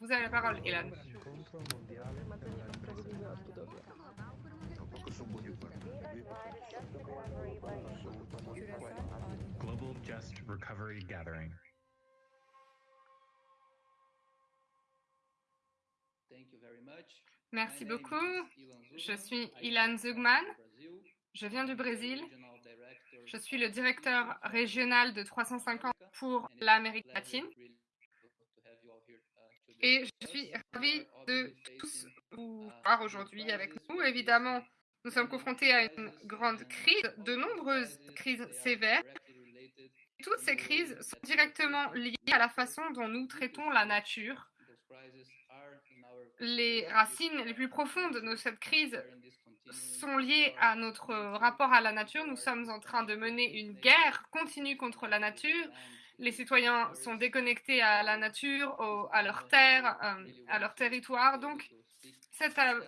Vous avez la parole, Ilan. Global Just Recovery Gathering. Merci beaucoup. Je suis Ilan Zugman. Je viens du Brésil. Je suis le directeur régional de 350 pour l'Amérique latine. Et je suis ravie de tous vous voir aujourd'hui avec nous. Évidemment, nous sommes confrontés à une grande crise, de nombreuses crises sévères. Toutes ces crises sont directement liées à la façon dont nous traitons la nature. Les racines les plus profondes de cette crise sont liées à notre rapport à la nature. Nous sommes en train de mener une guerre continue contre la nature. Les citoyens sont déconnectés à la nature, à leur terre, euh, à leur territoire. Donc,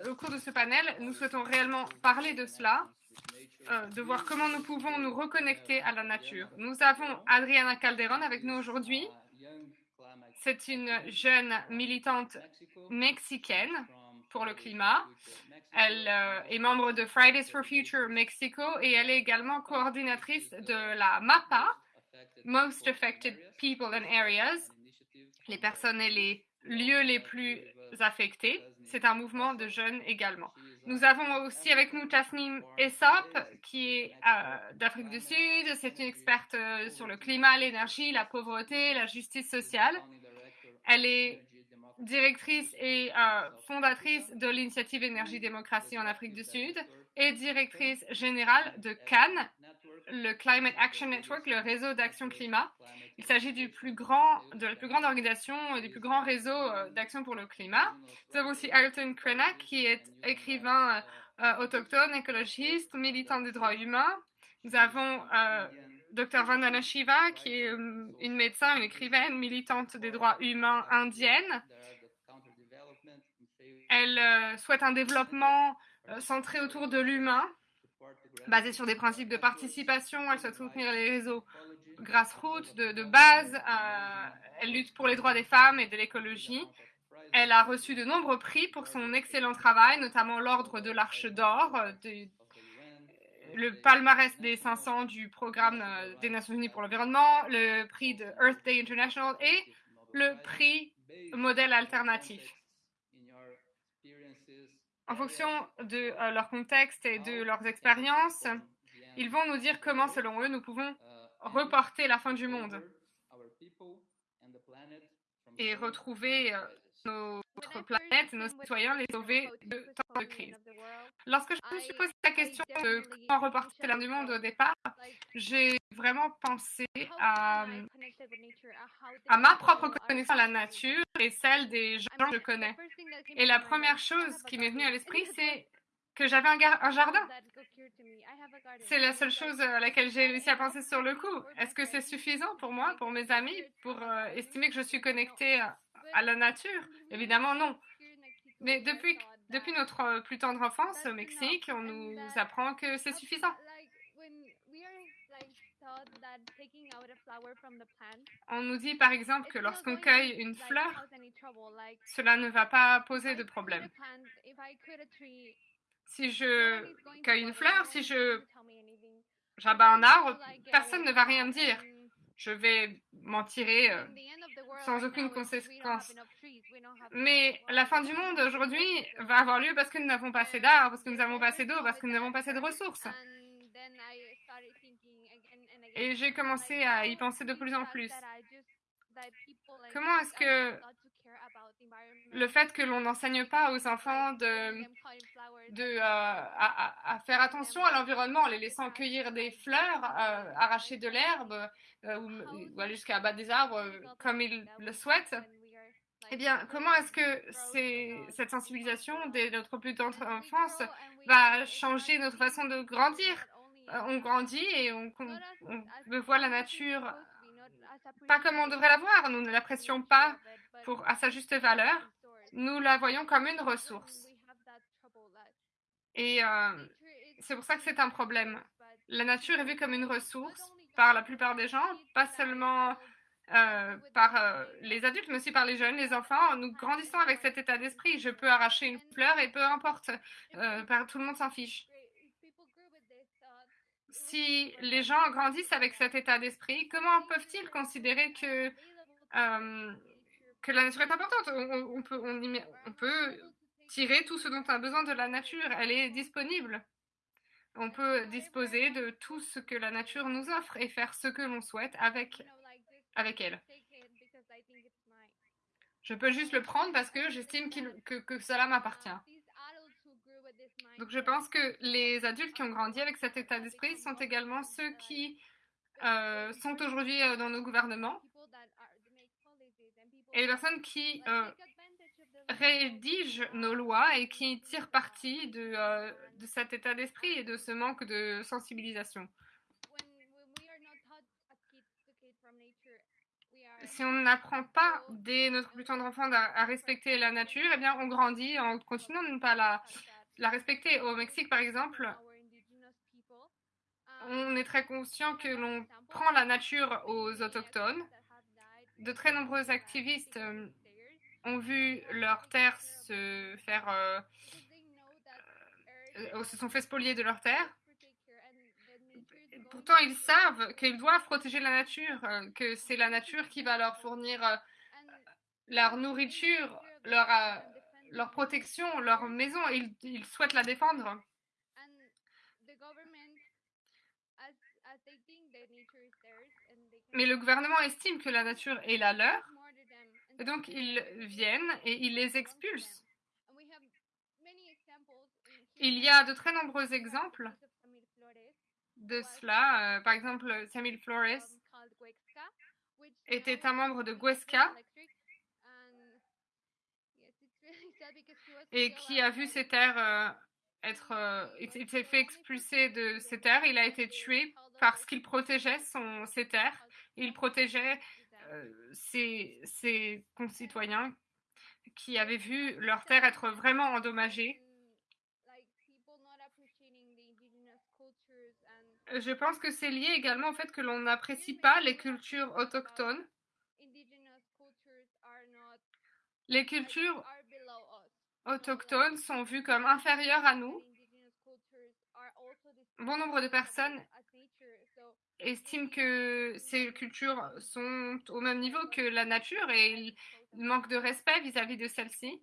au cours de ce panel, nous souhaitons réellement parler de cela, euh, de voir comment nous pouvons nous reconnecter à la nature. Nous avons Adriana Calderon avec nous aujourd'hui. C'est une jeune militante mexicaine pour le climat. Elle euh, est membre de Fridays for Future Mexico et elle est également coordinatrice de la MAPA, Les personnes et les lieux les plus affectés. C'est un mouvement de jeunes également. Nous avons aussi avec nous Tasnim Essop, qui est euh, d'Afrique du Sud. C'est une experte euh, sur le climat, l'énergie, la pauvreté, la justice sociale. Elle est directrice et euh, fondatrice de l'initiative Énergie Démocratie en Afrique du Sud et directrice générale de Cannes, le Climate Action Network, le réseau d'action climat. Il s'agit du plus grand, de la plus grande organisation du plus grand réseau euh, d'action pour le climat. Nous avons aussi Ayrton Krenak, qui est écrivain euh, autochtone, écologiste, militant des droits humains. Nous avons euh, Dr. Vandana Shiva, qui est une médecin, une écrivaine, militante des droits humains indienne. Elle souhaite un développement centré autour de l'humain basée sur des principes de participation. Elle souhaite soutenir les réseaux grassroots de, base. Euh, elle lutte pour les droits des femmes et de l'écologie. Elle a reçu de nombreux prix pour son excellent travail, notamment l'Ordre de l'Arche d'Or, euh, le palmarès des 500 du programme euh, des Nations Unies pour l'environnement, le prix de Earth Day International et le prix modèle alternatif en fonction de euh, leur contexte et de leurs expériences, ils vont nous dire comment, selon eux, nous pouvons reporter la fin du monde et retrouver euh, notre planète, nos citoyens, les sauver de temps de crise. Lorsque je me suis posé la question de comment reporter la du monde au départ, j'ai vraiment pensé à, à ma propre connaissance de la nature et celle des gens que je connais. Et la première chose qui m'est venue à l'esprit, c'est que j'avais un, un, jardin. C'est la seule chose à laquelle j'ai réussi à penser sur le coup. Est-ce que c'est suffisant pour moi, pour mes amis, pour euh, estimer que je suis connectée à, la nature Évidemment, non. Mais depuis, depuis notre plus tendre enfance au Mexique, on nous apprend que c'est suffisant. On nous dit par exemple que lorsqu'on cueille une fleur, cela ne va pas poser de problème. Si je cueille une fleur, si je j'abats un arbre, personne ne va rien me dire. Je vais m'en tirer euh, sans aucune conséquence. Mais la fin du monde aujourd'hui va avoir lieu parce que nous n'avons pas assez d'arbres, parce que nous n'avons pas assez d'eau, parce que nous n'avons pas assez de ressources. Et j'ai commencé à y penser de plus en plus. Comment est-ce que le fait que l'on n'enseigne pas aux enfants de, euh, à, faire attention à l'environnement en les laissant cueillir des fleurs, euh, arracher de l'herbe euh, ou, aller jusqu'à abattre des arbres comme ils le souhaitent, eh bien, comment est-ce que cette sensibilisation de notre plus tendre enfance va changer notre façon de grandir? On grandit et on, on, on voit la nature pas comme on devrait la voir. Nous ne l'apprécions pas à sa juste valeur. Nous la voyons comme une ressource. Et euh, c'est pour ça que c'est un problème. La nature est vue comme une ressource par la plupart des gens, pas seulement euh, par euh, les adultes, mais aussi par les jeunes, les enfants. Nous grandissons avec cet état d'esprit. Je peux arracher une fleur et peu importe, par- tout le monde s'en fiche. Si les gens grandissent avec cet état d'esprit, comment peuvent-ils considérer que, que la nature est importante on, peut, on, peut tirer tout ce dont on a besoin de la nature. Elle est disponible. On peut disposer de tout ce que la nature nous offre et faire ce que l'on souhaite avec, avec elle. Je peux juste le prendre parce que j'estime que, que cela m'appartient. Donc je pense que les adultes qui ont grandi avec cet état d'esprit sont également ceux qui euh, sont aujourd'hui euh, dans nos gouvernements et les personnes qui euh, rédigent nos lois et qui tirent parti de, euh, de cet état d'esprit et de ce manque de sensibilisation. Si on n'apprend pas dès notre plus tendre enfance à, respecter la nature, eh bien on grandit en continuant de ne pas la respecter. Au Mexique, par exemple, on est très conscient que l'on prend la nature aux autochtones. De très nombreux activistes euh, ont vu leur terre se faire, euh, euh, se sont fait spolier de leur terre. Pourtant, ils savent qu'ils doivent protéger la nature, que c'est la nature qui va leur fournir leur nourriture, leur, protection, leur maison. ils souhaitent la défendre. Mais le gouvernement estime que la nature est la leur, et donc ils viennent et ils les expulsent. Il y a de très nombreux exemples de cela. Euh, par exemple, Samuel Flores était un membre de Huesca et qui a vu ses terres euh, être. euh, il s'est fait expulser de ses terres. Il a été tué parce qu'il protégeait ses terres. Il protégeait euh, ses, ses concitoyens qui avaient vu leurs terres être vraiment endommagées. Je pense que c'est lié également au fait que l'on n'apprécie pas les cultures autochtones. Les cultures autochtones sont vues comme inférieures à nous. Bon nombre de personnes estiment que ces cultures sont au même niveau que la nature et ils manquent de respect vis-à-vis de celle-ci.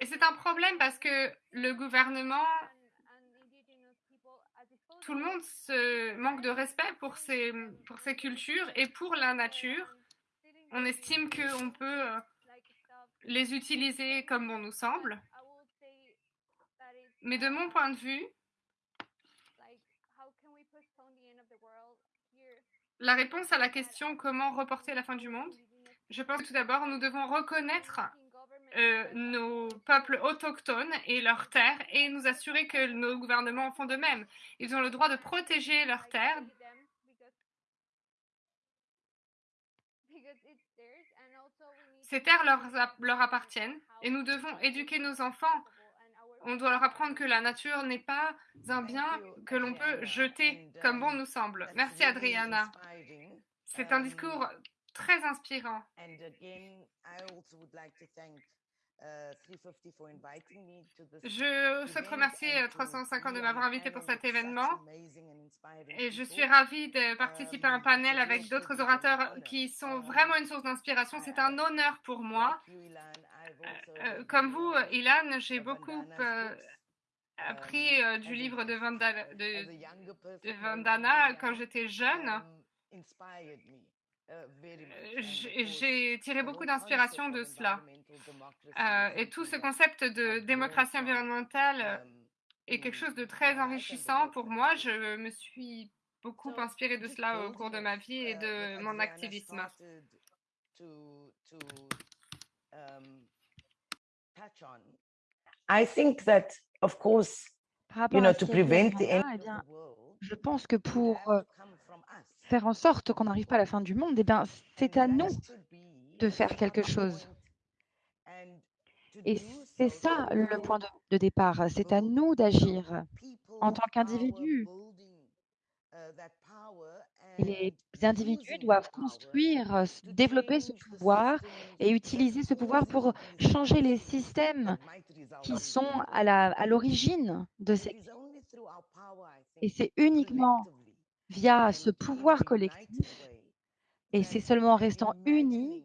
Et c'est un problème parce que le gouvernement, tout le monde se manque de respect pour ces, pour ces cultures et pour la nature. On estime qu'on peut euh, les utiliser comme bon nous semble. Mais de mon point de vue, la réponse à la question comment reporter la fin du monde, je pense que tout d'abord, nous devons reconnaître euh, nos peuples autochtones et leurs terres et nous assurer que nos gouvernements font de même. Ils ont le droit de protéger leurs terres. Ces terres leur appartiennent et nous devons éduquer nos enfants. On doit leur apprendre que la nature n'est pas un bien que l'on peut jeter comme bon nous semble. Merci Adriana. C'est un discours très inspirant. Je souhaite remercier 350 de m'avoir invité pour cet événement et je suis ravie de participer à un panel avec d'autres orateurs qui sont vraiment une source d'inspiration. C'est un honneur pour moi. Euh, comme vous, Ilan, j'ai beaucoup euh, appris euh, du livre de Vandana, de, de Vandana quand j'étais jeune. J'ai tiré beaucoup d'inspiration de cela. Euh, et tout ce concept de démocratie environnementale est quelque chose de très enrichissant pour moi. Je me suis beaucoup inspirée de cela au cours de ma vie et de mon activisme. I think that, of course, Par you rapport know, à ce to qu'a dit prevent the Adriana, end eh of bien, the world, je pense que pour euh, faire en sorte qu'on n'arrive pas à la fin du monde, eh bien, c'est à nous de faire quelque chose. Et c'est ça le point de, départ. C'est à nous d'agir en tant qu'individus. Les individus doivent construire, développer ce pouvoir et utiliser ce pouvoir pour changer les systèmes qui sont à la, à l'origine de ces Et c'est uniquement via ce pouvoir collectif et c'est seulement en restant unis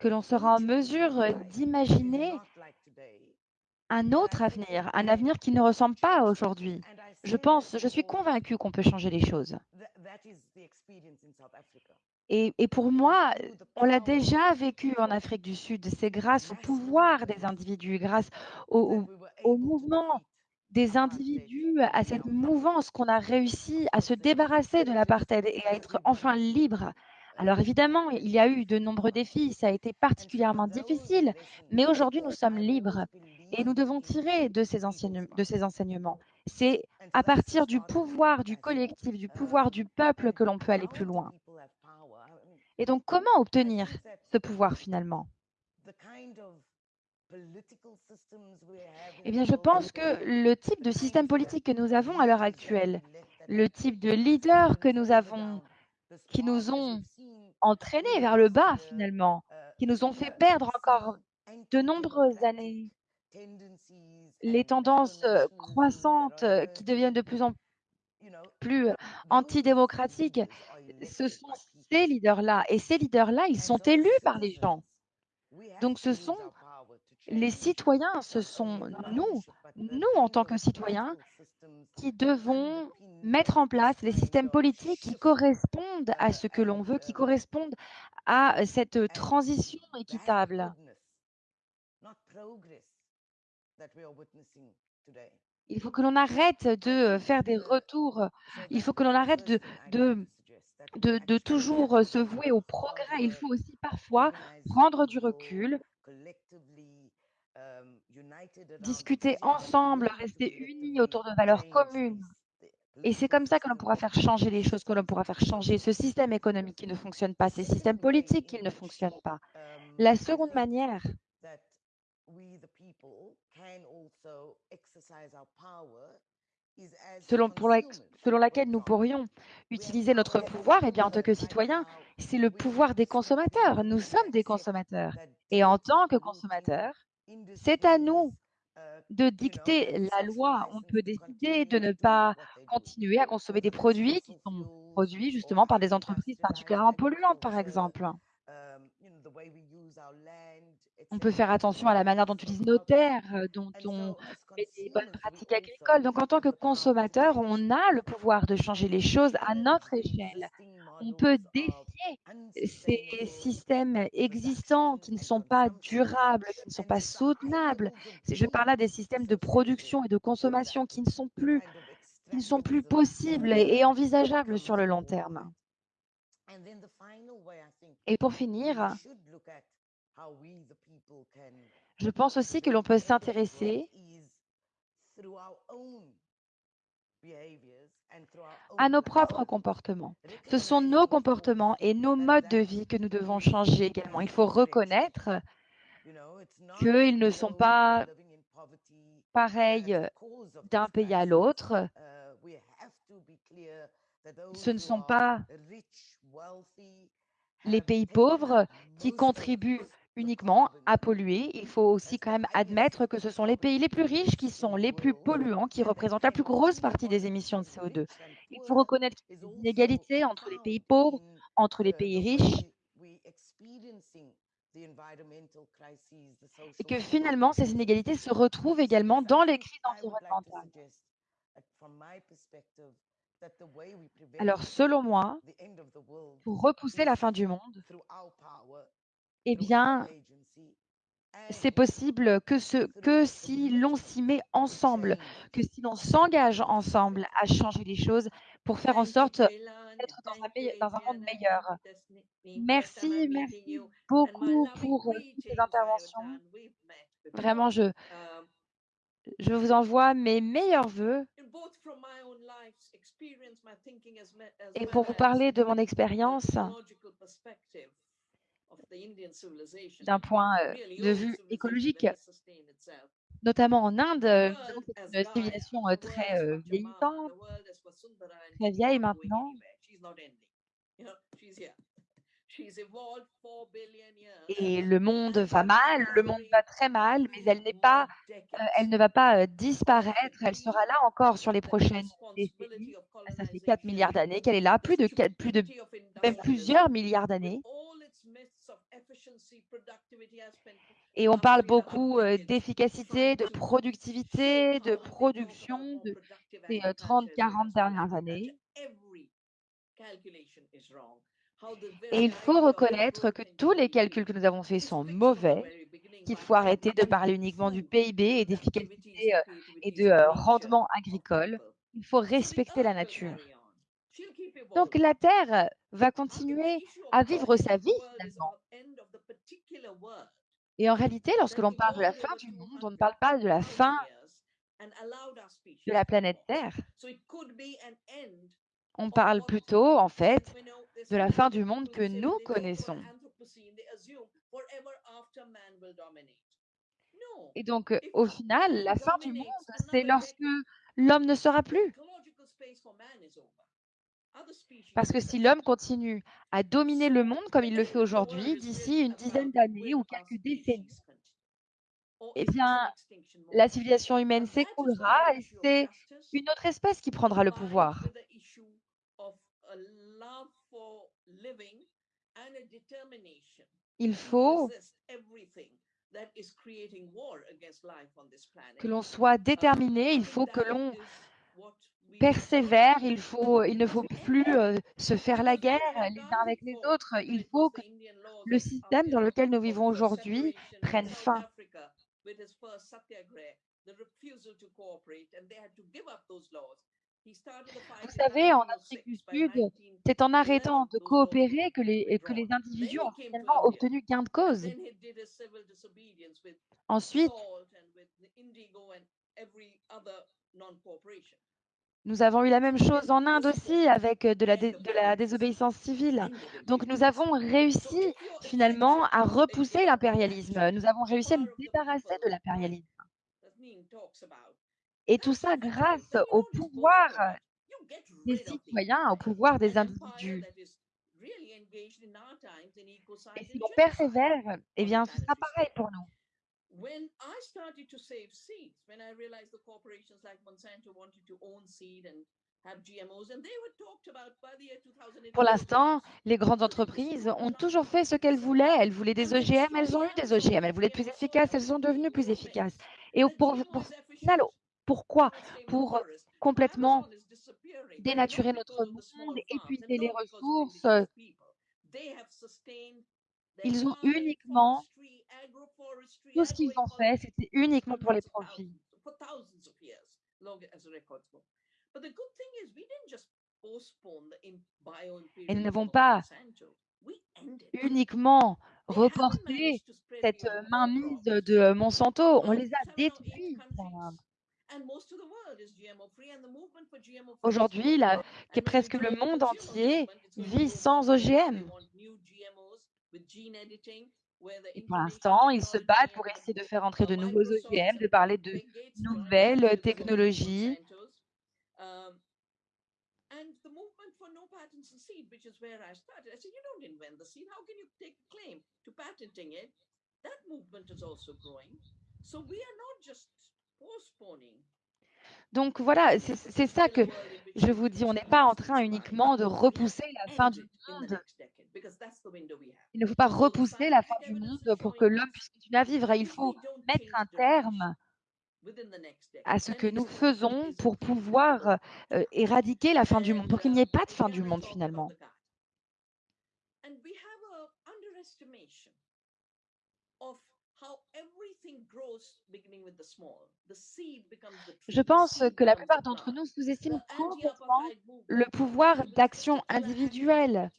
que l'on sera en mesure d'imaginer un autre avenir, un avenir qui ne ressemble pas à aujourd'hui. Je pense, je suis convaincue qu'on peut changer les choses. Et, pour moi, on l'a déjà vécu en Afrique du Sud. C'est grâce au pouvoir des individus, grâce au mouvement des individus, à cette mouvance qu'on a réussi à se débarrasser de l'apartheid et à être enfin libre. Alors évidemment, il y a eu de nombreux défis, ça a été particulièrement difficile, mais aujourd'hui nous sommes libres et nous devons tirer de ces, enseignements. C'est à partir du pouvoir du collectif, du pouvoir du peuple que l'on peut aller plus loin. Et donc comment obtenir ce pouvoir finalement? Eh bien, je pense que le type de système politique que nous avons à l'heure actuelle, le type de leaders que nous avons, qui nous ont entraînés vers le bas finalement, qui nous ont fait perdre encore de nombreuses années, les tendances euh, croissantes euh, qui deviennent de plus en plus antidémocratiques, ce sont ces leaders-là. Et ces leaders-là, ils sont élus par les gens. Donc ce sont les citoyens, ce sont nous, nous en tant que citoyens, qui devons mettre en place les systèmes politiques qui correspondent à ce que l'on veut, qui correspondent à cette transition équitable. Il faut que l'on arrête de faire des retours, il faut que l'on arrête de, de toujours se vouer au progrès. Il faut aussi parfois prendre du recul, discuter ensemble, rester unis autour de valeurs communes. Et c'est comme ça que l'on pourra faire changer les choses, que l'on pourra faire changer ce système économique qui ne fonctionne pas, ces systèmes politiques qui ne fonctionnent pas. La seconde manière, selon, pour la- selon laquelle nous pourrions utiliser notre pouvoir, eh bien, en tant que citoyens, c'est le pouvoir des consommateurs. Nous sommes des consommateurs. Et en tant que consommateurs, c'est à nous de dicter la loi. On peut décider de ne pas continuer à consommer des produits qui sont produits justement par des entreprises particulièrement polluantes, par exemple. On peut faire attention à la manière dont on utilise nos terres, euh, dont on des bonnes pratiques agricoles. Donc, en tant que consommateur, on a le pouvoir de changer les choses à notre échelle. On peut défier ces systèmes existants qui ne sont pas durables, qui ne sont pas soutenables. Je parle là des systèmes de production et de consommation qui ne sont plus, qui ne sont plus possibles et envisageables sur le long terme. Et pour finir, je pense aussi que l'on peut s'intéresser à nos propres comportements. Ce sont nos comportements et nos modes de vie que nous devons changer également. Il faut reconnaître qu'ils ne sont pas pareils d'un pays à l'autre. Ce ne sont pas les pays pauvres qui contribuent uniquement à polluer. Il faut aussi quand même admettre que ce sont les pays les plus riches qui sont les plus polluants, qui représentent la plus grosse partie des émissions de CO2. Il faut reconnaître qu'il inégalités entre les pays pauvres, entre les pays riches, et que finalement, ces inégalités se retrouvent également dans les crises environnementales. Alors, selon moi, pour repousser la fin du monde, eh bien, c'est possible que, ce, que si l'on s'y met ensemble, que si l'on s'engage ensemble à changer les choses pour faire en sorte d'être dans, un meille- dans un monde meilleur. Merci, merci beaucoup pour euh, toutes ces interventions. Vraiment, je, je vous envoie mes meilleurs voeux. Et pour vous parler de mon expérience d'un point euh, de vue écologique, notamment en Inde, euh, une civilisation euh, très vieillissante, très vieille maintenant. Et le monde va mal, le monde va très mal, mais elle n'est pas, euh, elle ne va pas euh, disparaître. Elle sera là encore sur les prochaines décennies. Ça fait 4 milliards d'années qu'elle est là, plus de, quatre- plus de même plusieurs milliards d'années. Et on parle beaucoup euh, d'efficacité, de productivité, de production de ces euh, 30-40 dernières années. Et il faut reconnaître que tous les calculs que nous avons faits sont mauvais, qu'il faut arrêter de parler uniquement du PIB et d'efficacité euh, et de euh, rendement agricole. Il faut respecter la nature. Donc la Terre va continuer à vivre sa vie finalement. Et en réalité, lorsque l'on parle de la fin du monde, on ne parle pas de la fin de la planète Terre. On parle plutôt, en fait, de la fin du monde que nous connaissons. Et donc, au final, la fin du monde, c'est lorsque l'homme ne sera plus. Parce que si l'homme continue à dominer le monde comme il le fait aujourd'hui, d'ici une dizaine d'années ou quelques décennies, eh bien, la civilisation humaine s'écroulera et c'est une autre espèce qui prendra le pouvoir. Il faut que l'on soit déterminé, il faut que l'on persévère, il, faut, il ne faut plus euh, se faire la guerre les uns avec les autres. Il faut que le système dans lequel nous vivons aujourd'hui prenne fin. Vous savez, en Afrique du Sud, c'est en arrêtant de coopérer que les, que les individus ont finalement obtenu gain de cause. Ensuite, nous avons eu la même chose en Inde aussi avec de la, dé- de la désobéissance civile. Donc nous avons réussi finalement à repousser l'impérialisme. Nous avons réussi à nous débarrasser de l'impérialisme. Et tout ça grâce au pouvoir des citoyens, au pouvoir des individus. Et si on persévère, eh bien, ce sera pareil pour nous. When I started to save seeds, when I realized the corporations like Monsanto wanted to own seed and have GMOs, and they were talked about by the year 2000. Pour l'instant, les grandes entreprises ont toujours fait ce qu'elles voulaient. Elles voulaient des OGM, elles ont eu des OGM. Elles voulaient être plus efficaces, elles sont devenues plus efficaces. Et pour, pour, pourquoi Pour complètement dénaturer notre monde, épuiser les ressources. Ils ont uniquement, tout ce qu'ils ont fait, c'était uniquement pour les profits. Et nous n'avons pas uniquement reporté cette mainmise de Monsanto, on les a détruits. Aujourd'hui, presque le monde entier vit sans OGM. Et pour l'instant, ils se battent pour essayer de faire entrer de nouveaux OGM, de parler de nouvelles technologies. Donc voilà, c'est ça que je vous dis, on n'est pas en train uniquement de repousser la fin du monde. Il ne faut pas repousser la fin du monde pour que l'homme puisse continuer à vivre. Il faut mettre un terme à ce que nous faisons pour pouvoir euh, éradiquer la fin du monde, pour qu'il n'y ait pas de fin du monde finalement. Je pense que la plupart d'entre nous sous-estiment complètement le pouvoir d'action individuelle.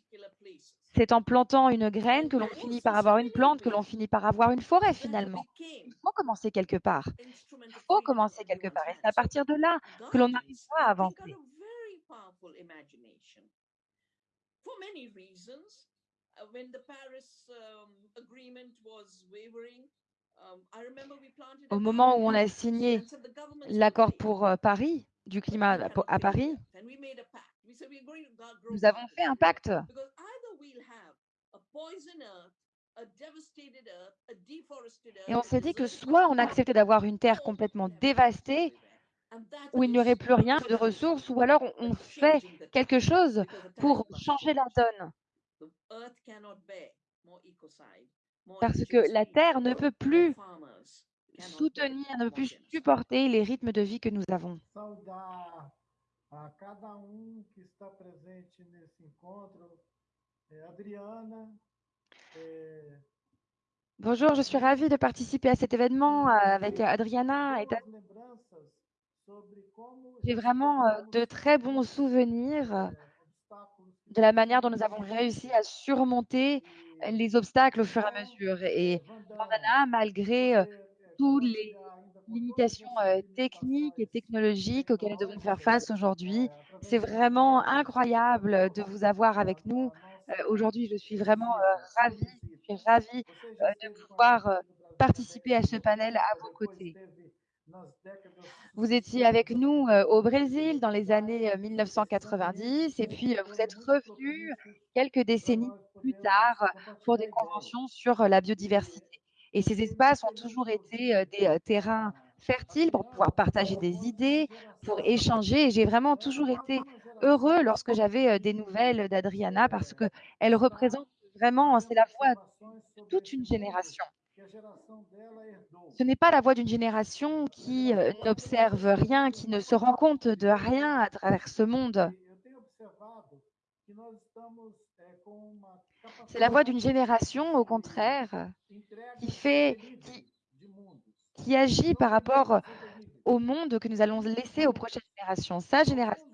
C'est en plantant une graine que l'on finit par avoir une plante, que l'on finit par avoir une forêt finalement. Il faut commencer quelque part. Il faut commencer quelque part. Et c'est à partir de là que l'on arrivera à avancer. Uh, when the Paris um, Agreement was wavering, um, Au moment où on a signé l'accord pour euh, Paris, du climat à Paris, Nous avons fait un pacte. Et on s'est dit que soit on acceptait d'avoir une terre complètement dévastée, où il n'y aurait plus rien de ressources, ou alors on- fait quelque chose pour changer la donne. Parce que la terre ne peut plus soutenir, ne peut plus supporter les rythmes de vie que nous avons. um Bonjour, je suis ravie de participer à cet événement euh, avec Adriana et J'ai vraiment euh, de très bons souvenirs euh, eh, obstáculos que de la manière dont nous avons réussi à surmonter les obstacles au fur et à mesure. Et Vandana, malgré euh, toutes les limitations euh, techniques et technologiques auxquelles nous devons faire face aujourd'hui, c'est vraiment incroyable de vous avoir avec nous. Euh, Aujourd'hui, je suis vraiment ravie, je suis ravie de pouvoir participer à ce panel à 80, vos côtés. Vous étiez avec nous euh, au Brésil dans les années euh, e esse ambiente 1990 et puis euh, vous êtes revenu quelques décennies plus tard euh, pour des conventions sur euh, la biodiversité. Et ces espaces ont toujours été euh, des euh, terrains fertiles pour pouvoir partager des idées, pour échanger. J'ai vraiment toujours été heureux lorsque j'avais euh, des nouvelles d'Adriana parce que elle está représente vraiment, c'est la voix de toute une génération. Ce n'est pas la voix d'une génération qui euh, n'observe rien, qui ne se rend compte de rien à travers ce monde. E C'est la voix d'une génération, au contraire, qui fait, qui, agit par rapport au monde que nous allons laisser aux prochaines générations. Sa génération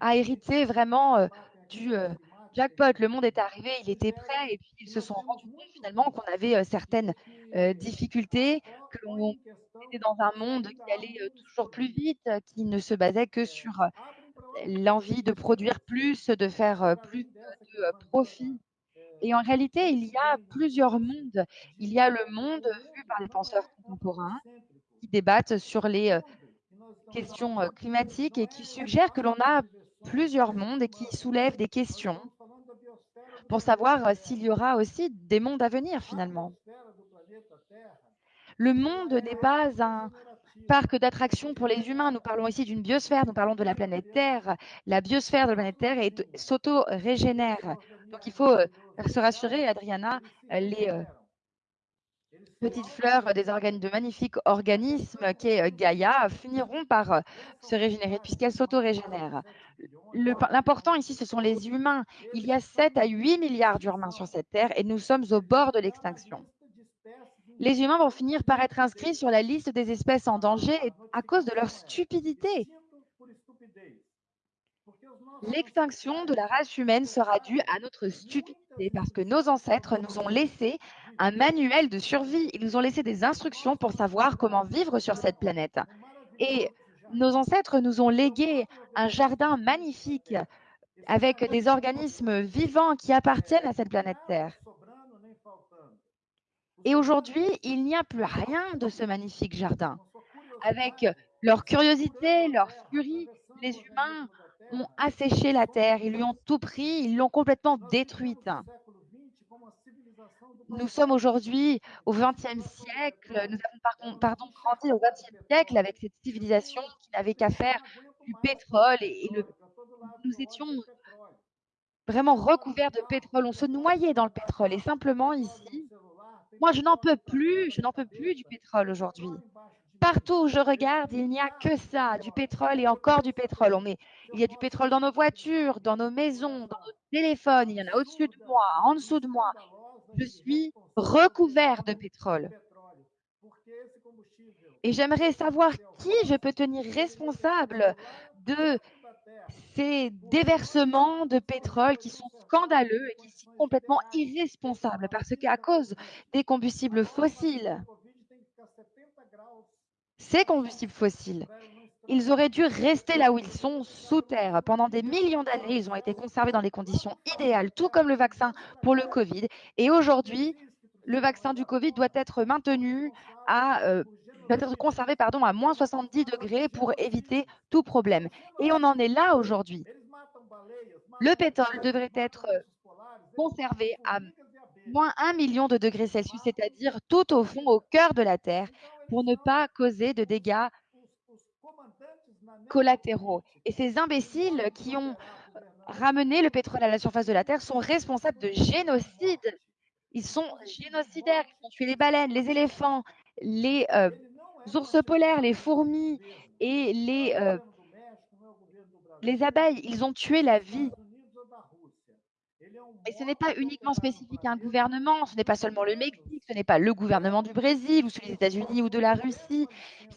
a hérité vraiment euh, du euh, jackpot. Le monde est arrivé, il était prêt, et puis ils se sont rendus compte finalement qu'on avait euh, certaines euh, difficultés, que l'on était dans un monde qui allait euh, toujours plus vite, qui ne se basait que sur l'envie de produire plus, de faire plus de profit. Et en réalité, il y a plusieurs mondes. de Il y a le monde vu par les penseurs contemporains qui débattent sur les questions climatiques et qui suggèrent que l'on a plusieurs mondes et qui soulèvent des questions pour savoir euh, s'il y aura aussi des mondes à venir finalement. Le monde n'est pas un parc d'attractions pour les humains. Nous parlons ici d'une biosphère, nous parlons de la planète Terre. La biosphère de la planète Terre s'auto-régénère. Donc il faut euh, se rassurer, Adriana, euh, les petites fleurs des organes, de magnifiques organismes qu'est euh, Gaïa finiront par euh, se régénérer puisqu'elles s'auto-régénèrent. L'important ici, ce sont les humains. Il y a 7 à 8 milliards d'humains sur cette Terre et nous sommes au bord de l'extinction. Les humains vont finir par être inscrits sur la liste des espèces en danger à cause de leur stupidité. L'extinction de la race humaine sera due à notre stupidité parce que nos ancêtres nous ont laissé un manuel de survie. Ils nous ont laissé des instructions pour savoir comment vivre sur cette planète. Et nos ancêtres nous ont légué un jardin magnifique avec des organismes vivants qui appartiennent à cette planète Terre. Et aujourd'hui, il n'y a plus rien de ce magnifique jardin. Avec leur curiosité, leur furie, les humains ont asséché la terre, ils lui ont tout pris, ils l'ont complètement détruite. Nous sommes aujourd'hui au XXe siècle, nous avons pardon, grandi au XXe siècle avec cette civilisation qui n'avait qu'à faire du pétrole et, et le- nous étions vraiment recouverts de pétrole, on se noyait dans le pétrole et simplement ici, moi je n'en peux plus, je n'en peux plus du pétrole aujourd'hui. Partout où je regarde, il n'y a que ça, du pétrole et encore du pétrole. Il y a du pétrole dans nos voitures, dans nos maisons, dans nos téléphones, il y en a au-dessus de moi, en dessous de moi. Je suis recouvert de pétrole. Et j'aimerais savoir qui je peux tenir responsable de ces déversements de pétrole qui sont scandaleux et qui sont complètement irresponsables parce qu'à cause des combustibles fossiles, ces combustibles fossiles, ils auraient dû rester là où ils sont, sous terre. Pendant des millions d'années, ils ont été conservés dans des conditions idéales, tout comme le vaccin pour le Covid. Et aujourd'hui, le vaccin du Covid doit être maintenu à, euh, doit être conservé pardon, à moins 70 degrés pour éviter tout problème. Et on en est là aujourd'hui. Le pétrole devrait être conservé à moins 1 million de degrés Celsius, c'est-à-dire tout au fond, au cœur de la Terre, pour ne pas causer de dégâts collatéraux. Et ces imbéciles qui ont ramené le pétrole à la surface de la Terre sont responsables de génocide. Ils sont génocidaires, ils ont tué les baleines, les éléphants, les euh, ours polaires, les fourmis et euh, les abeilles. Ils ont tué la vie. Et ce n'est pas uniquement spécifique à un gouvernement, ce n'est pas seulement le Mexique, ce n'est pas le gouvernement du Brésil ou celui des États-Unis ou de la Russie.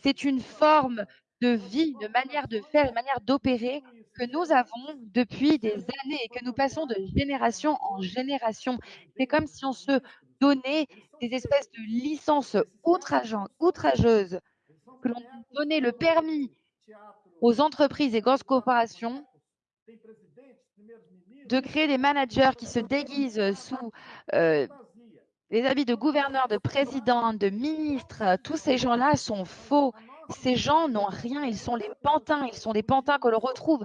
C'est une forme de vie, de manière de faire, de manière d'opérer que nous avons depuis des années et que nous passons de génération en génération. C'est comme si on se donnait des espèces de licences outrageuses, que l'on donnait le permis aux entreprises et grosses corporations de créer des managers qui se déguisent sous euh, les habits de gouverneurs, de présidents, de ministres. Tous ces gens-là sont faux. Ces gens n'ont rien, ils sont les pantins, ils sont des pantins que l'on retrouve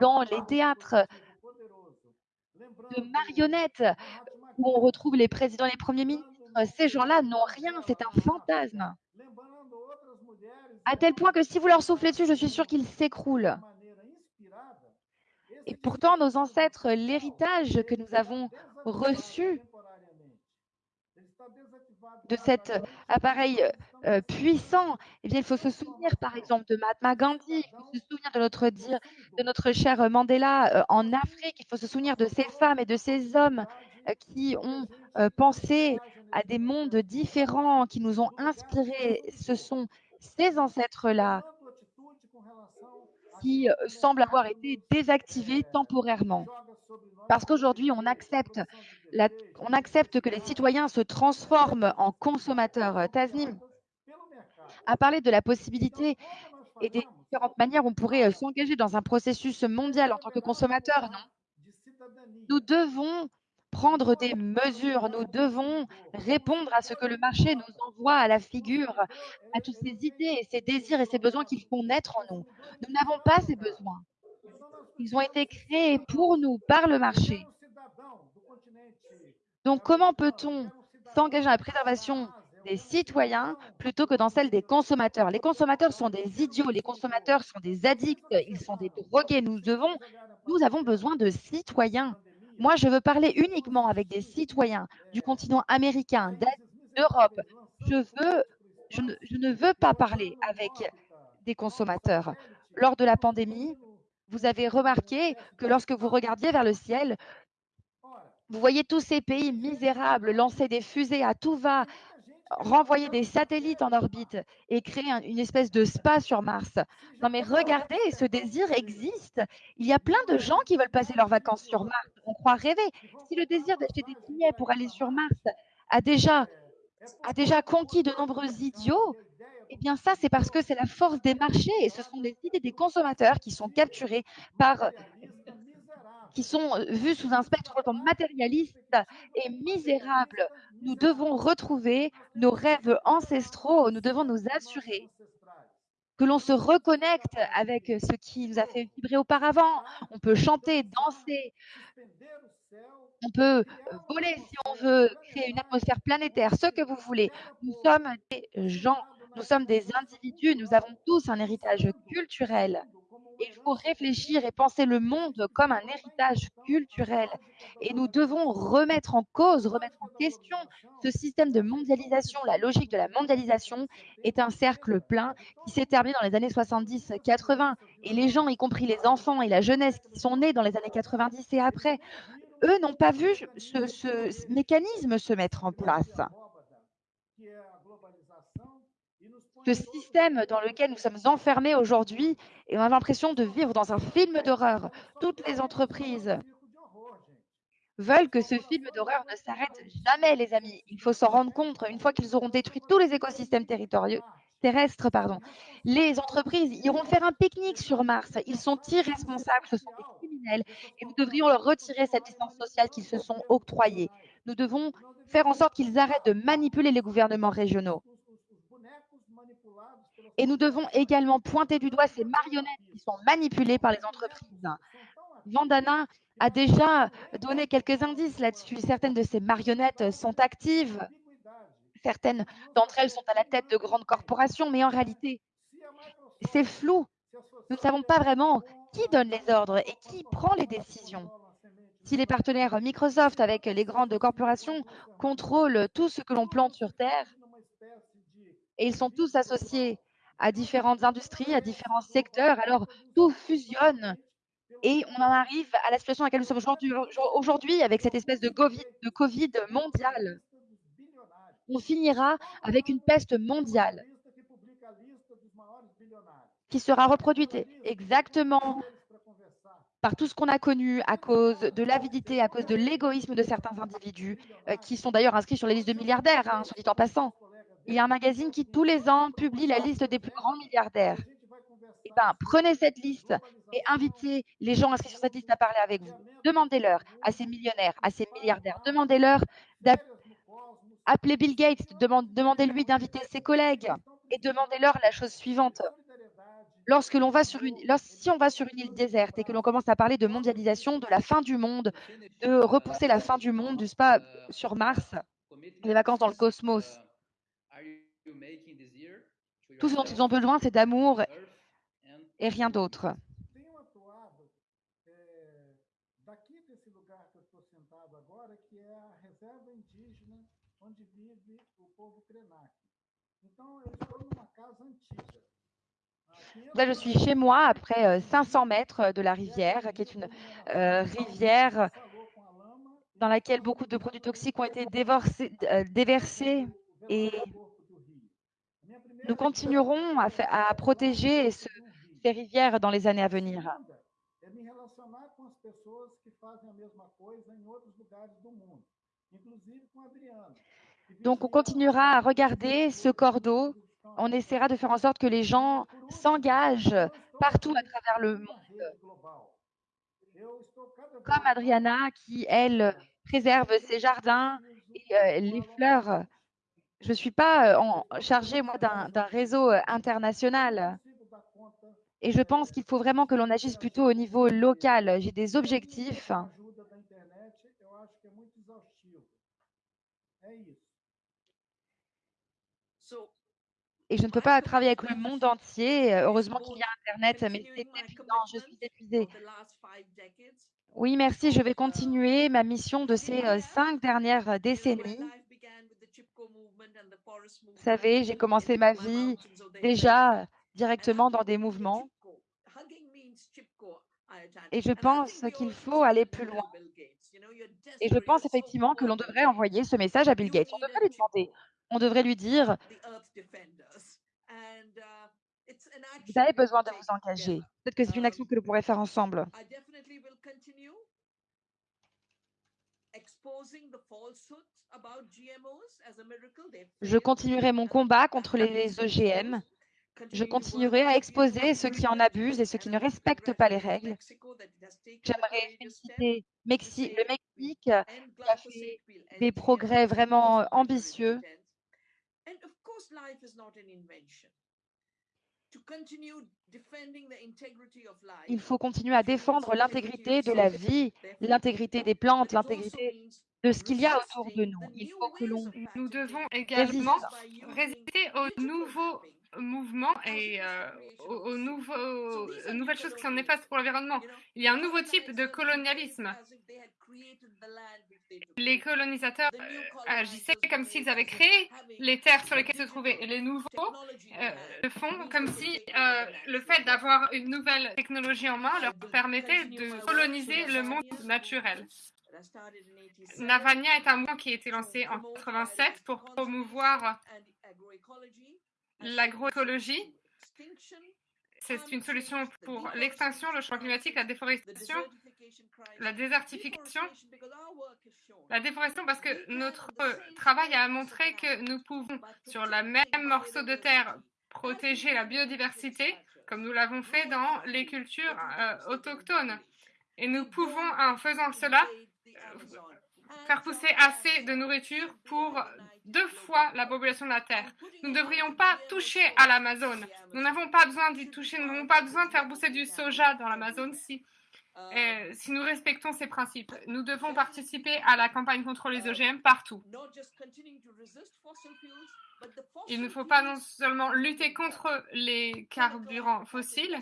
dans les théâtres de marionnettes où on retrouve les présidents, les premiers ministres. Ces gens-là n'ont rien, c'est un fantasme. À tel point que si vous leur soufflez dessus, je suis sûre qu'ils s'écroulent. Et pourtant, nos ancêtres, l'héritage que nous avons reçu de cet appareil euh, puissant, eh bien, il faut se souvenir, par exemple, de Mahatma Gandhi, il faut se souvenir de notre, cher Mandela euh, en Afrique, il faut se souvenir de ces femmes et de ces hommes euh, qui ont pensé à des mondes différents, qui nous ont inspirés. Ce sont ces ancêtres-là qui semblent avoir été désactivés temporairement. Parce qu'aujourd'hui, on accepte, on accepte que les citoyens se transforment en consommateurs. Tasnim a parlé de la possibilité et des différentes manières où on pourrait s'engager dans un processus mondial en tant que consommateur, non? Nous devons prendre des mesures, nous devons répondre à ce que le marché nous envoie à la figure, à toutes ces idées, ces désirs et ces besoins qu'ils font naître en nous. Nous n'avons pas ces besoins. Ils ont été créés pour nous par le marché. Donc comment peut-on s'engager à la préservation des citoyens plutôt que dans celle des consommateurs? Les consommateurs sont des idiots, les consommateurs sont des addicts, ils sont des drogués. Nous, devons, nous avons besoin de citoyens. Moi, je veux parler uniquement avec des citoyens du continent américain, d'Europe. Je, ne veux pas parler avec des consommateurs. Lors de la pandémie, vous avez remarqué que lorsque vous regardiez vers le ciel, vous voyez tous ces pays misérables lancer des fusées à tout va, renvoyer des satellites en orbite et créer une espèce de spa sur Mars. Non mais regardez, ce désir existe. Il y a plein de gens qui veulent passer leurs vacances sur Mars. On croit rêver. Si le désir d'acheter des billets pour aller sur Mars a déjà, a déjà conquis de nombreux idiots, eh bien ça, c'est parce que c'est la force des marchés et ce sont les idées des consommateurs qui sont capturés par qui sont vus sous un spectre matérialiste et misérable. Nous devons retrouver nos rêves ancestraux, nous devons nous assurer que l'on se reconnecte avec ce qui nous a fait vibrer auparavant. On peut chanter, danser, on peut voler si on veut, créer une atmosphère planétaire, ce que vous voulez. Nous sommes des gens nous sommes des individus, nous avons tous un héritage culturel. Il faut réfléchir et penser le monde comme un héritage culturel. Et nous devons remettre en cause, remettre en question ce système de mondialisation. La logique de la mondialisation est un cercle plein qui s'est terminé dans les années 70-80. Et les gens, y compris les enfants et la jeunesse qui sont nés dans les années 90 et après, eux n'ont pas vu ce, ce mécanisme se mettre en place ce système dans lequel nous sommes enfermés aujourd'hui et on a l'impression de vivre dans un film d'horreur. Toutes les entreprises veulent que ce film d'horreur ne s'arrête jamais, les amis. Il faut s'en rendre compte. Une fois qu'ils auront détruit tous les écosystèmes terrestres, pardon, les entreprises iront faire un pique-nique sur Mars. Ils sont irresponsables, ce sont des criminels et nous devrions leur retirer cette licence sociale qu'ils se sont octroyée. Nous devons faire en sorte qu'ils arrêtent de manipuler les gouvernements régionaux. Et nous devons également pointer du doigt ces marionnettes qui sont manipulées par les entreprises. Vandana a déjà donné quelques indices là-dessus. Certaines de ces marionnettes sont actives. Certaines d'entre elles sont à la tête de grandes corporations, mais en réalité, c'est flou. Nous ne savons pas vraiment qui donne les ordres et qui prend les décisions. Si les partenaires Microsoft avec les grandes corporations contrôlent tout ce que l'on plante sur Terre, et ils sont tous associés à différentes industries, à différents secteurs, alors tout fusionne et on en arrive à la situation à laquelle nous sommes aujourd'hui, avec cette espèce de COVID, de COVID mondial. On finira avec une peste mondiale qui sera reproduite exactement par tout ce qu'on a connu à cause de l'avidité, à cause de l'égoïsme de certains individus, euh, qui sont d'ailleurs inscrits sur les listes de milliardaires, hein, soit dit en passant. Il y a un magazine qui, tous les ans, publie la liste des plus grands milliardaires. Eh ben, prenez cette liste et invitez les gens inscrits sur cette liste à parler avec vous. Demandez-leur à ces millionnaires, à ces milliardaires, demandez-leur d'appeler Bill Gates, demandez-lui d'inviter ses collègues et demandez-leur la chose suivante lorsque l'on va sur une, si on va sur une île déserte et que l'on commence à parler de mondialisation, de la fin du monde, de repousser la fin du monde, du spa sur Mars, les vacances dans le cosmos, tout ce dont ils ont besoin, c'est d'amour et rien d'autre. Là, je suis chez moi, après 500 mètres de la rivière, qui est une euh, rivière dans laquelle beaucoup de produits toxiques ont été euh, déversés et nous continuerons à, à protéger ce, ces rivières dans les années à venir. Donc, on continuera à regarder ce cordeau on essaiera de faire en sorte que les gens s'engagent partout à travers le monde. Comme Adriana qui, elle, préserve ses jardins et euh, les fleurs. Je ne suis pas euh, en, chargée, moi, d'un réseau euh, international. Et je pense qu'il faut vraiment que l'on agisse plutôt au niveau local. J'ai des objectifs. et je ne peux pas travailler avec le monde entier. Heureusement qu'il y a Internet, mais c'est épuisant, je suis épuisée. Oui, merci. Je vais continuer ma mission de ces euh, cinq dernières décennies. Vous savez, j'ai commencé ma vie déjà directement dans des mouvements. Et je pense qu'il faut aller plus loin. Et je pense effectivement que l'on devrait envoyer ce message à Bill Gates. On devrait lui demander, on devrait lui dire, vous avez besoin de vous engager. Peut-être que c'est une action que nous pourrons faire ensemble. Je continuerai mon combat contre les OGM. Je continuerai à exposer ceux qui en abusent et ceux qui ne respectent pas les règles. J'aimerais féliciter le Mexique qui a fait des progrès vraiment ambitieux. Il faut continuer à défendre l'intégrité de la vie, l'intégrité des plantes, l'intégrité de ce qu'il y a autour de nous. Il faut que l'on Nous devons également résister aux nouveaux mouvements et euh, aux, nouveaux, nouvelles choses qui sont néfastes pour l'environnement. Il y a un nouveau type de colonialisme. Les colonisateurs euh, agissaient comme s'ils avaient créé les terres sur lesquelles se trouvaient. Et les nouveaux euh, le font comme si le fait d'avoir une nouvelle technologie en main leur permettait de coloniser le monde naturel. Navania est un mouvement qui a été lancé en 87 pour promouvoir l'agroécologie. C'est une solution pour l'extinction, le changement climatique, la déforestation, la désertification, la déforestation parce que notre travail a montré que nous pouvons, sur la même morceau de terre, protéger la biodiversité comme nous l'avons fait dans les cultures euh, autochtones. Et nous pouvons, en faisant cela, faire pousser assez de nourriture pour deux fois la population de la Terre. Nous ne devrions pas toucher à l'Amazone. Nous n'avons pas besoin d'y toucher, nous n'avons pas besoin de faire pousser du soja dans l'Amazone si, si nous respectons ces principes. Nous devons participer à la campagne contre les OGM partout. Il ne faut pas non seulement lutter contre les carburants fossiles,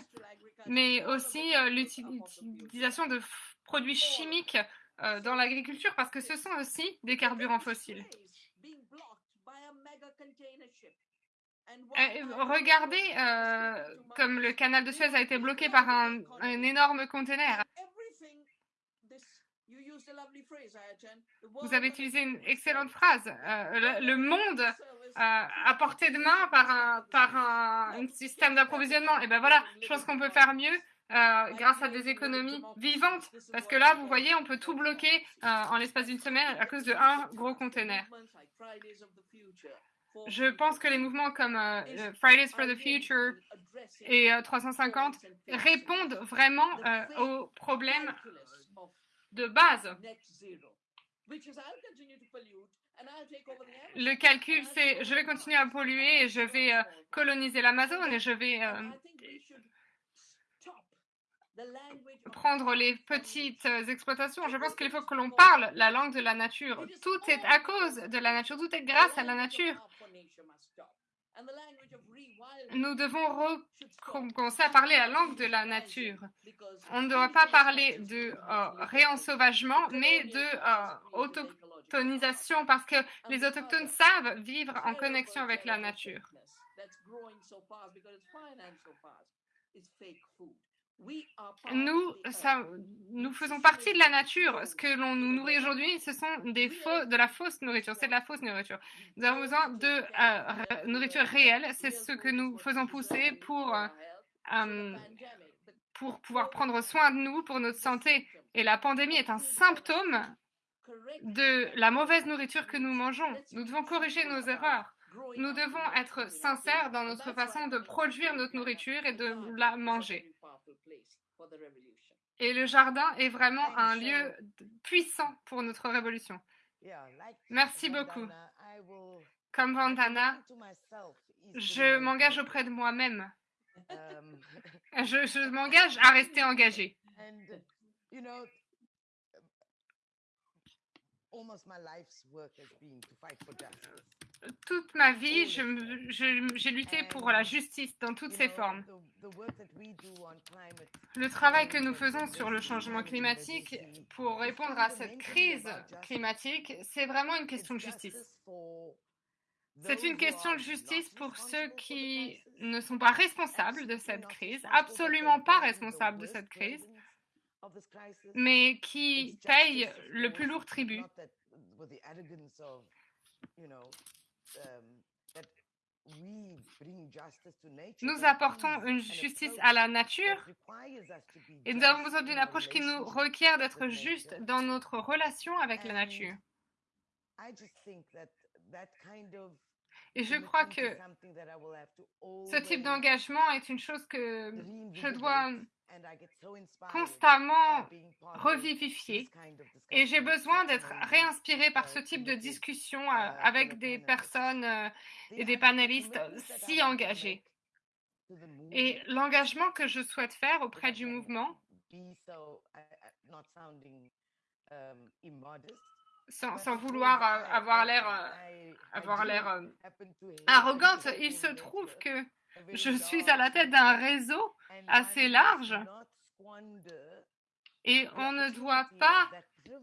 mais aussi euh, l'utilisation de produits chimiques euh, dans l'agriculture, parce que ce sont aussi des carburants fossiles. Euh, regardez euh, comme le canal de Suez a été bloqué par un, énorme conteneur. Vous avez utilisé une excellente phrase. Le, monde à portée de main par un, système d'approvisionnement. Et ben voilà, je pense qu'on peut faire mieux. Euh, grâce à des économies vivantes. Parce que là, vous voyez, on peut tout bloquer euh, en l'espace d'une semaine à cause de un gros conteneur. Je pense que les mouvements comme euh, Fridays for the Future et 350 répondent vraiment aux problèmes de base. Le calcul, c'est je vais continuer à polluer et je vais coloniser l'Amazone et je vais prendre les petites exploitations. Je pense qu'il faut que l'on parle la langue de la nature. Tout est à cause de la nature, tout est grâce à la nature. Nous devons commencer à parler la langue de la nature. On ne doit pas parler de euh, réensauvagement, mais de euh, autochtonisation, parce que les autochtones savent vivre en connexion avec la nature. Nous, ça, nous faisons partie de la nature. Ce que l'on nous nourrit aujourd'hui, ce sont des faux, de la fausse nourriture. C'est de la fausse nourriture. Nous avons besoin de euh, nourriture réelle. C'est ce que nous faisons pousser pour, euh, pour pouvoir prendre soin de nous, pour notre santé. Et la pandémie est un symptôme de la mauvaise nourriture que nous mangeons. Nous devons corriger nos erreurs. Nous devons être sincères dans notre façon de produire notre nourriture et de la manger. Et le jardin est vraiment un lieu puissant pour notre révolution. Merci beaucoup. Comme Vandana, je m'engage auprès de moi-même. Je, je m'engage à rester engagé. Toute ma vie, j'ai lutté pour la justice dans toutes ses formes. Le travail que nous faisons sur le changement climatique pour répondre à cette crise climatique, c'est vraiment une question de justice. C'est une question de justice pour ceux qui ne sont pas responsables de cette crise, absolument pas responsables de cette crise, mais qui payent le plus lourd tribut. Nous apportons une justice à la nature et nous avons besoin d'une approche qui nous requiert d'être juste dans notre relation avec la nature. Et je crois que ce type d'engagement est une chose que je dois constamment revivifier et j'ai besoin d'être réinspiré par ce type de discussion euh, avec des personnes euh, et des panélistes si engagés. Et l'engagement que je souhaite faire auprès du mouvement, sans, sans vouloir euh, avoir l'air avoir l'air arrogante, il se trouve que je suis à la tête d'un réseau assez large et on ne doit pas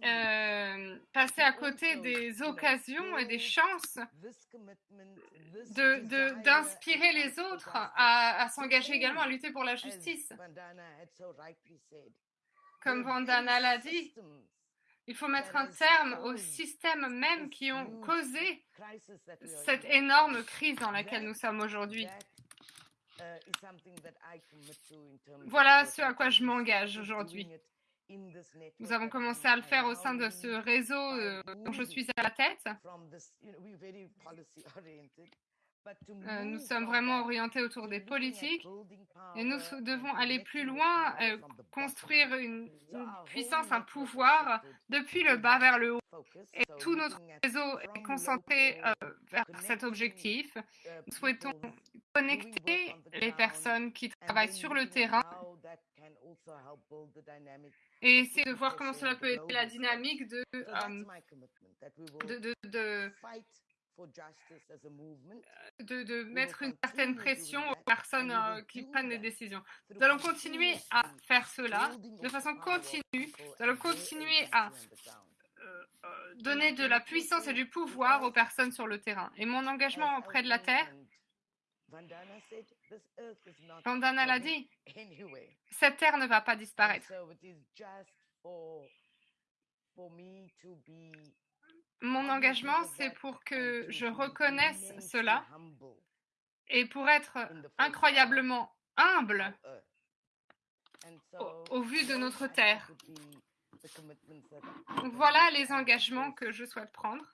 euh, passer à côté des occasions et des chances d'inspirer de, les autres à, à s'engager également à lutter pour la justice. Comme Vandana l'a dit, il faut mettre un terme aux systèmes même qui ont causé cette énorme crise dans laquelle nous sommes aujourd'hui. Voilà ce à quoi je m'engage aujourd'hui. Nous avons commencé à le faire au sein de ce réseau euh, dont je suis à la tête. Euh, nous sommes vraiment orientés autour des politiques et nous devons aller plus loin, euh, construire une, une puissance, un pouvoir depuis le bas vers le haut. Et tout notre réseau est concentré euh, vers cet objectif. Nous souhaitons connecter les personnes qui travaillent sur le terrain et essayer de voir comment cela peut aider la dynamique de, euh, de, de, de, de- de mettre une certaine pression aux personnes euh, qui prennent des décisions. Nous allons continuer à faire cela de façon continue. Nous allons continuer à euh, euh, donner de la puissance et du pouvoir aux personnes sur le terrain. Et mon engagement auprès de la Terre, Vandana l'a dit, cette Terre ne va pas disparaître. Mon engagement, c'est pour que je reconnaisse cela et pour être incroyablement humble au, au vu de notre Terre. Donc voilà les engagements que je souhaite prendre.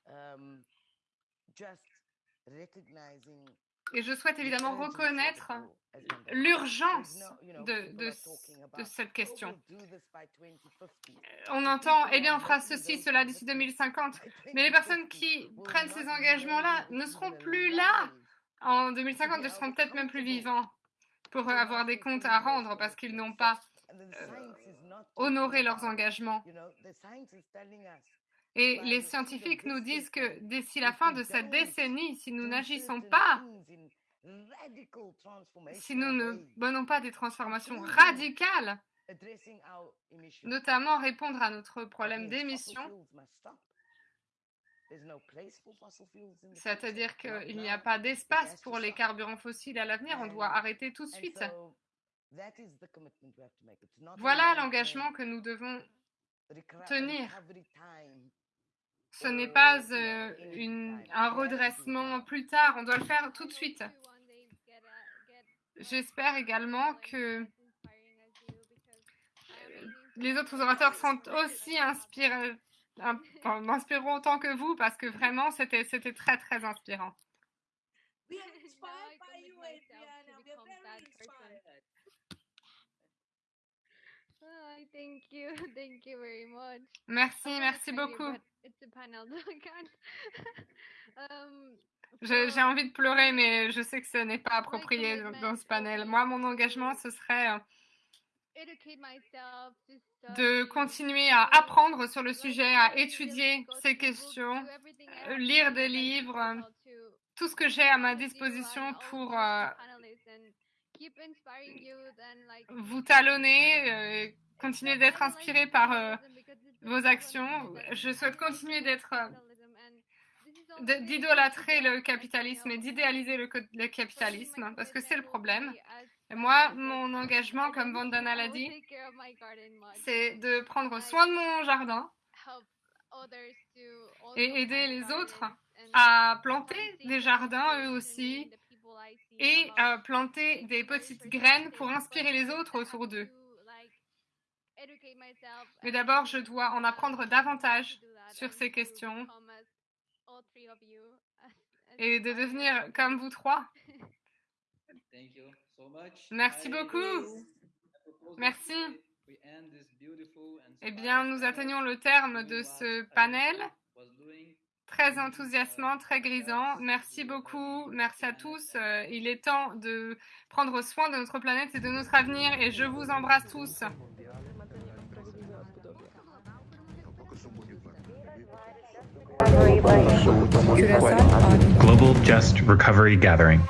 Et je souhaite évidemment reconnaître l'urgence de, de, de cette question. On entend, eh bien, on fera ceci, cela d'ici 2050. Mais les personnes qui prennent ces engagements-là ne seront plus là en 2050, ils seront peut-être même plus vivants pour avoir des comptes à rendre parce qu'ils n'ont pas euh, honoré leurs engagements. Et les scientifiques nous disent que d'ici la fin de cette décennie, si nous n'agissons pas, si nous ne menons pas des transformations radicales, notamment répondre à notre problème d'émissions, c'est-à-dire qu'il n'y a pas d'espace pour les carburants fossiles à l'avenir, on doit arrêter tout de suite. Voilà l'engagement que nous devons tenir. Ce n'est pas euh, une, un redressement plus tard, on doit le faire tout de suite. J'espère également que les autres orateurs sont aussi inspirés, autant que vous parce que vraiment c'était c'était très très inspirant. Oh, thank you, thank you very much. Merci, I'm merci beaucoup. um, J'ai envie de pleurer, mais je sais que ce n'est pas approprié dans, dans ce panel. Moi, mon engagement, ce serait euh, de continuer à apprendre sur le sujet, à étudier ces questions, do everything I euh, lire des livres, tout ce que j'ai à ma disposition pour euh, vous talonner, continuer d'être inspiré par euh, vos actions. Je souhaite continuer d'être, euh, d'idolâtrer le capitalisme et d'idéaliser le, capitalisme, parce que c'est le problème. Et moi, mon engagement, comme Vandana l'a dit, c'est de prendre soin de mon jardin et aider les autres à planter des jardins eux aussi et à planter des petites graines pour inspirer les autres autour d'eux. Mais d'abord, je dois en apprendre davantage sur ces questions et de devenir comme vous trois. Thank you so much. Merci beaucoup. Merci. we- we end this beautiful and Eh bien, nous atteignons le terme de ce panel. Très enthousiasmant, très grisant. Merci beaucoup. Merci à tous. Euh, Il est temps de prendre soin de notre planète et de notre avenir et je vous embrasse tous. Curaçao Audio. Global Just Recovery Gathering.